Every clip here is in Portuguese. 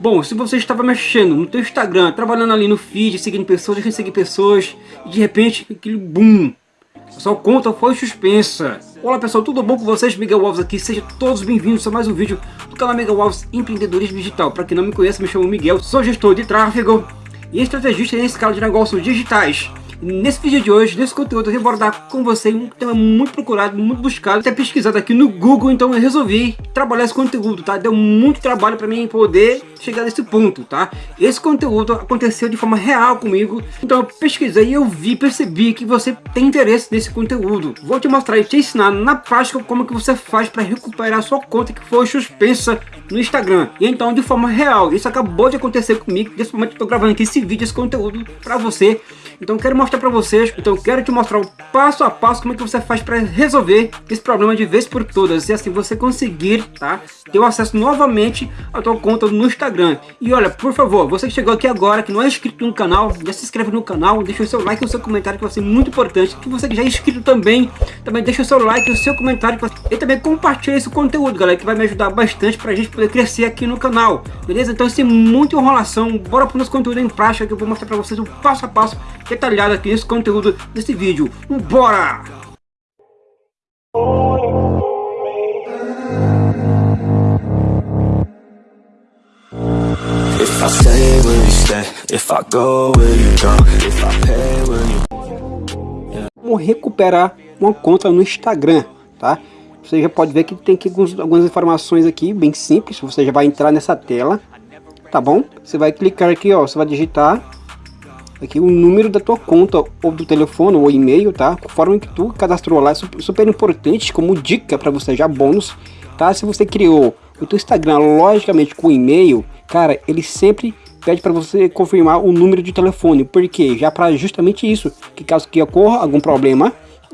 Bom, se você estava mexendo no teu Instagram, trabalhando ali no feed, seguindo pessoas, deixando seguir pessoas, e de repente, aquele boom, a sua conta foi suspensa. Olá pessoal, tudo bom com vocês? Miguel Alves aqui, sejam todos bem-vindos a mais um vídeo do canal Miguel Alves Empreendedorismo Digital. Para quem não me conhece, me chamo Miguel, sou gestor de tráfego e estrategista em escala de negócios digitais. Nesse vídeo de hoje, nesse conteúdo, eu vou abordar com você um tema muito procurado, muito buscado, até pesquisado aqui no Google, então eu resolvi trabalhar esse conteúdo, tá? Deu muito trabalho para mim poder chegar nesse ponto, tá? Esse conteúdo aconteceu de forma real comigo, então eu pesquisei e eu vi, percebi que você tem interesse nesse conteúdo. Vou te mostrar e te ensinar na prática como que você faz para recuperar sua conta que foi suspensa no Instagram. E então, de forma real, isso acabou de acontecer comigo, nesse momento eu tô gravando aqui esse vídeo, esse conteúdo para você. Então quero mostrar para vocês, então eu quero te mostrar o passo a passo como é que você faz para resolver esse problema de vez por todas e assim você conseguir, tá? Ter o acesso novamente à tua conta no Instagram. E olha, por favor, você que chegou aqui agora, que não é inscrito no canal, já se inscreve no canal, deixa o seu like e o seu comentário que vai ser muito importante. Que você que já é inscrito também, também deixa o seu like e o seu comentário e também compartilha esse conteúdo, galera, que vai me ajudar bastante para a gente poder crescer aqui no canal, beleza? Então sem muita enrolação, bora para o nosso conteúdo em prática que eu vou mostrar para vocês o passo a passo detalhado aqui nesse conteúdo desse vídeo. Bora! Vamos recuperar uma conta no Instagram, tá? Você já pode ver que tem aqui algumas informações aqui, bem simples. Você já vai entrar nessa tela, tá bom? Você vai clicar aqui, ó, você vai digitar aqui o número da tua conta ou do telefone ou e-mail, tá? Conforme que tu cadastrou lá, é super importante como dica para você já bônus, tá? Se você criou o teu Instagram logicamente com e-mail, cara, ele sempre pede para você confirmar o número de telefone, porque já para justamente isso, que caso que ocorra algum problema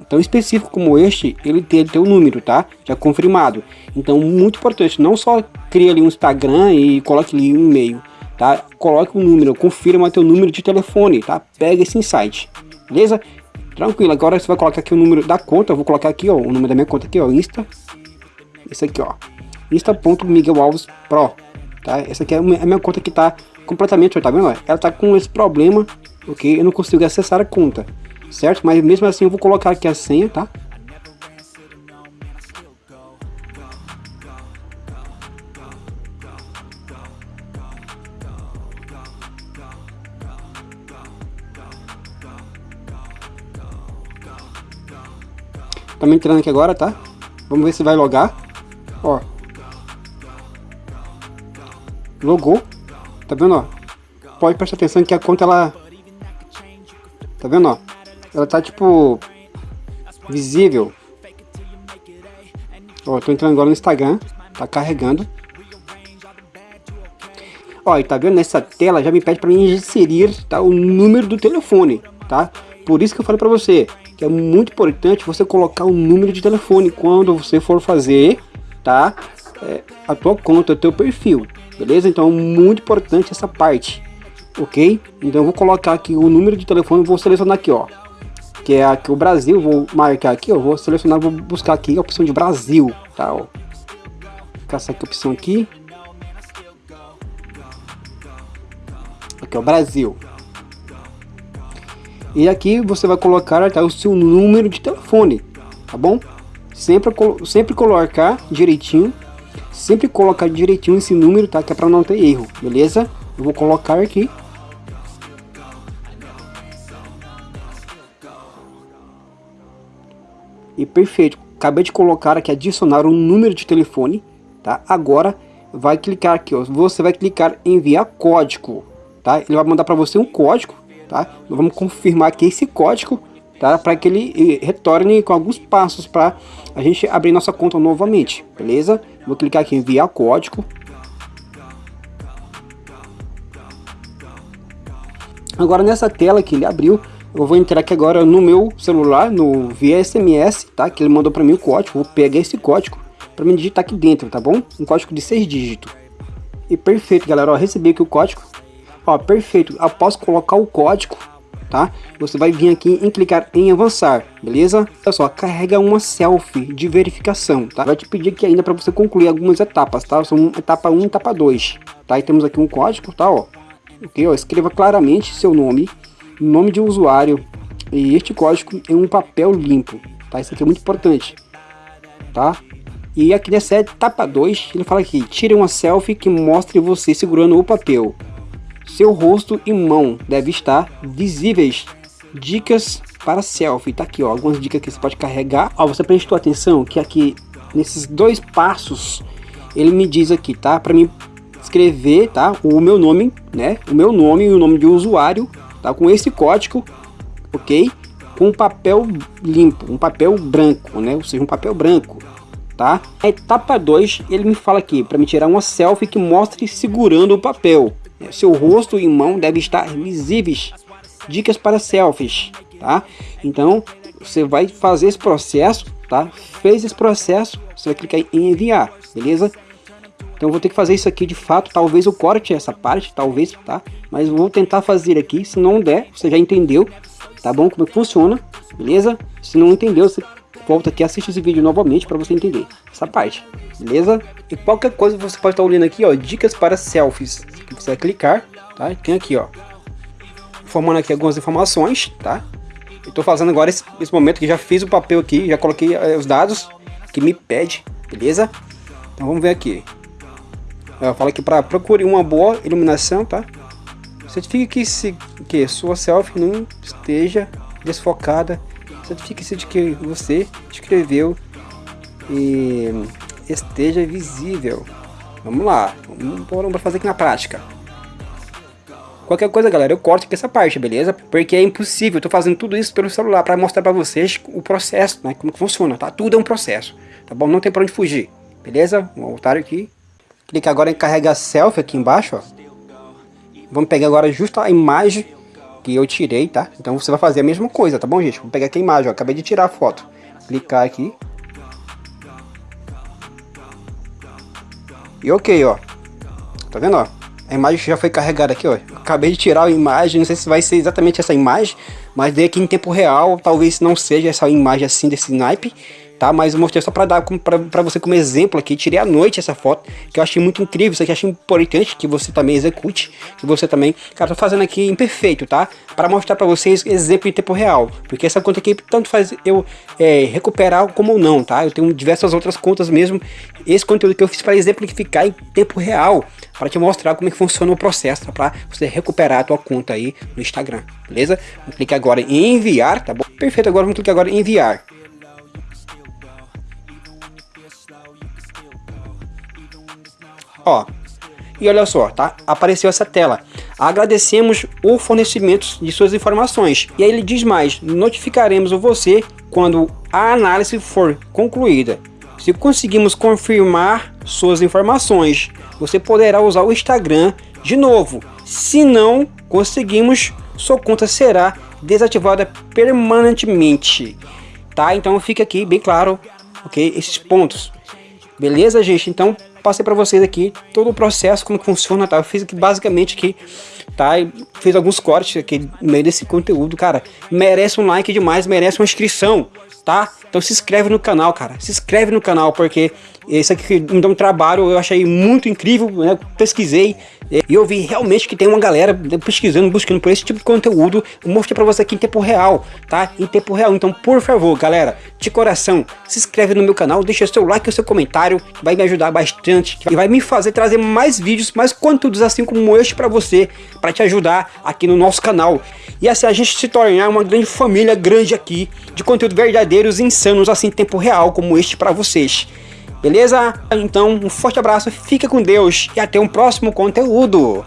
tão específico como este, ele tem o número, tá? Já confirmado. Então, muito importante, não só cria ali um Instagram e coloque ali um e-mail, tá? Coloque um número, confirma teu número de telefone, tá? Pega esse insight, beleza? Tranquilo, agora você vai colocar aqui o número da conta, eu vou colocar aqui, ó, o número da minha conta aqui, ó, Insta. Esse aqui, ó, Insta.miguelalves Pro, tá? Essa aqui é a minha conta que tá completamente, tá vendo? Ela tá com esse problema, ok? Eu não consigo acessar a conta, certo? Mas mesmo assim eu vou colocar aqui a senha, tá? Estamos entrando aqui agora, tá? Vamos ver se vai logar. Ó. Logou. Tá vendo, ó? Pode prestar atenção que a conta, ela... Tá vendo, ó? Ela tá, tipo... Visível. Ó, tô entrando agora no Instagram. Tá carregando. Ó, e tá vendo? Nessa tela já me pede para mim inserir tá, o número do telefone, tá? Por isso que eu falei para você que é muito importante você colocar o número de telefone quando você for fazer, tá? É, a tua conta, o teu perfil, beleza? Então, muito importante essa parte, ok? Então, eu vou colocar aqui o número de telefone, vou selecionar aqui, ó, que é aqui o Brasil, vou marcar aqui, ó, vou selecionar, vou buscar aqui a opção de Brasil, tá? Ó. Caçar aqui a opção aqui. Aqui, ó, Brasil. E aqui você vai colocar tá, o seu número de telefone, tá bom? Sempre, sempre colocar direitinho, sempre colocar direitinho esse número, tá? Que é para não ter erro, beleza? Eu vou colocar aqui. E perfeito, acabei de colocar aqui, adicionar um número de telefone, tá? Agora vai clicar aqui, ó, você vai clicar em enviar código, tá? Ele vai mandar para você um código, tá? Vamos confirmar aqui esse código, tá? Para que ele retorne com alguns passos para a gente abrir nossa conta novamente, beleza? Vou clicar aqui em enviar código. Agora nessa tela que ele abriu, eu vou entrar aqui agora no meu celular, no via SMS, tá? Que ele mandou para mim o código, vou pegar esse código para me digitar aqui dentro, tá bom? Um código de seis dígitos. E perfeito, galera, ó, recebi aqui o código, Ó, perfeito. Após colocar o código, tá? Você vai vir aqui em clicar em avançar, beleza? Só, carrega uma selfie de verificação, tá? Vai te pedir aqui ainda para você concluir algumas etapas, tá? São etapa 1 e etapa 2, tá? E temos aqui um código, tá, ó. Ok, ó, escreva claramente seu nome, nome de usuário, e este código é um papel limpo, tá? Isso aqui é muito importante, tá? E aqui nessa etapa 2, ele fala aqui, tire uma selfie que mostre você segurando o papel. Seu rosto e mão devem estar visíveis. Dicas para selfie, tá aqui ó, algumas dicas que você pode carregar. Ó, você prestou atenção que aqui, nesses dois passos, ele me diz aqui, tá? Para mim escrever, tá? O meu nome, né? O meu nome e o nome de usuário, tá? Com esse código, ok? Com um papel limpo, um papel branco, né? Ou seja, um papel branco tá? A etapa 2, ele me fala aqui, para me tirar uma selfie que mostre segurando o papel. É, seu rosto e mão devem estar visíveis. Dicas para selfies, tá? Então, você vai fazer esse processo, tá? Fez esse processo, você vai clicar em enviar, beleza? Então, vou ter que fazer isso aqui de fato, talvez eu corte essa parte, talvez, tá? Mas vou tentar fazer aqui, se não der, você já entendeu, tá bom? Como é que funciona, beleza? Se não entendeu, você volta aqui assiste esse vídeo novamente para você entender essa parte, beleza? E qualquer coisa você pode estar olhando aqui, ó, dicas para selfies. Você vai clicar, tá? Tem aqui, ó, formando aqui algumas informações, tá? Eu tô fazendo agora esse, esse momento que já fiz o papel aqui, já coloquei eh, os dados que me pede, beleza? Então vamos ver aqui. Eu falo aqui para procure uma boa iluminação, tá? Certifique que, se, que sua selfie não esteja desfocada certifique-se de que você escreveu e esteja visível. Vamos lá, vamos fazer aqui na prática. Qualquer coisa, galera, eu corto aqui essa parte, beleza? Porque é impossível, eu tô fazendo tudo isso pelo celular para mostrar para vocês o processo, né? Como que funciona, tá? Tudo é um processo, tá bom? Não tem para onde fugir, beleza? Vou voltar aqui. Clica agora em carregar selfie aqui embaixo, ó. Vamos pegar agora justo a imagem que eu tirei, tá? Então você vai fazer a mesma coisa, tá bom, gente? Vou pegar aqui a imagem, ó. Acabei de tirar a foto. Clicar aqui. E ok, ó. Tá vendo, ó? A imagem já foi carregada aqui, ó. Acabei de tirar a imagem, não sei se vai ser exatamente essa imagem, mas dei aqui em tempo real, talvez não seja essa imagem assim desse naipe tá? Mas eu mostrei só para dar para você como exemplo aqui, tirei à noite essa foto, que eu achei muito incrível, isso aqui achei importante que você também execute, que você também, cara, tô fazendo aqui imperfeito, tá? Para mostrar para vocês exemplo em tempo real, porque essa conta aqui tanto faz eu é, recuperar como não, tá? Eu tenho diversas outras contas mesmo, esse conteúdo que eu fiz para exemplificar em tempo real, para te mostrar como é que funciona o processo, tá? para você recuperar a tua conta aí no Instagram, beleza? Clicar agora em enviar, tá bom? Perfeito, agora vamos clicar agora em enviar. Ó, e olha só, tá? Apareceu essa tela. Agradecemos o fornecimento de suas informações. E aí ele diz mais, notificaremos você quando a análise for concluída. Se conseguimos confirmar suas informações, você poderá usar o Instagram de novo. Se não conseguimos, sua conta será desativada permanentemente. Tá? Então fica aqui bem claro, ok? Esses pontos. Beleza, gente? Então passei para vocês aqui todo o processo, como funciona, tá? Eu fiz aqui basicamente aqui, tá? E fiz alguns cortes aqui no meio desse conteúdo, cara. Merece um like demais, merece uma inscrição, tá? Então se inscreve no canal, cara. Se inscreve no canal, porque esse aqui me dá um trabalho, eu achei muito incrível, né? Pesquisei e eu vi realmente que tem uma galera pesquisando, buscando por esse tipo de conteúdo. Eu mostrei para você aqui em tempo real, tá? Em tempo real. Então, por favor, galera, de coração, se inscreve no meu canal, deixa seu like e seu comentário, vai me ajudar bastante e vai me fazer trazer mais vídeos, mais conteúdos assim como este para você, para te ajudar aqui no nosso canal. E assim a gente se tornar uma grande família grande aqui de conteúdo verdadeiros e assim em tempo real como este para vocês. Beleza? Então, um forte abraço, fica com Deus e até um próximo conteúdo.